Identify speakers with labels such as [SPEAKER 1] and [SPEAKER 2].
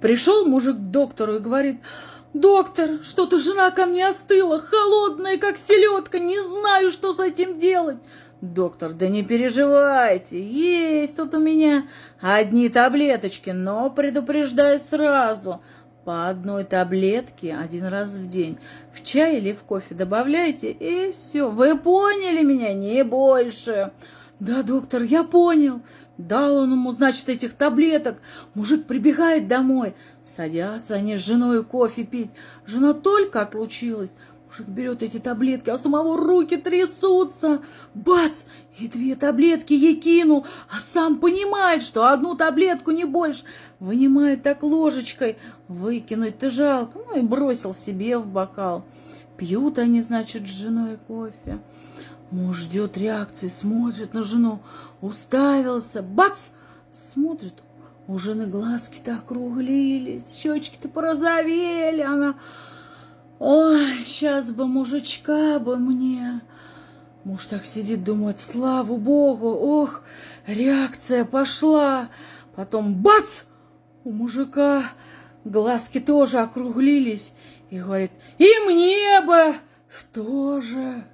[SPEAKER 1] Пришел мужик к доктору и говорит, доктор, что-то жена ко мне остыла, холодная, как селедка, не знаю, что с этим делать. Доктор, да не переживайте, есть тут у меня одни таблеточки, но предупреждаю сразу, по одной таблетке один раз в день. В чай или в кофе добавляйте, и все. Вы поняли меня? Не больше. Да, доктор, я понял. Дал он ему, значит, этих таблеток. Мужик прибегает домой. Садятся они с женой кофе пить. Жена только отлучилась. Мужик берет эти таблетки, а у самого руки трясутся. Бац! И две таблетки ей кинул, а сам понимает, что одну таблетку не больше. Вынимает так ложечкой. Выкинуть-то жалко. Ну и бросил себе в бокал. Пьют они, значит, с женой кофе. Муж ждет реакции, смотрит на жену. Уставился. Бац! Смотрит, у жены глазки-то округлились, щечки-то порозовели. Она Ой, сейчас бы мужичка бы мне. Муж так сидит, думает, слава богу, ох, реакция пошла. Потом бац! У мужика глазки тоже округлились. И говорит, и мне бы тоже.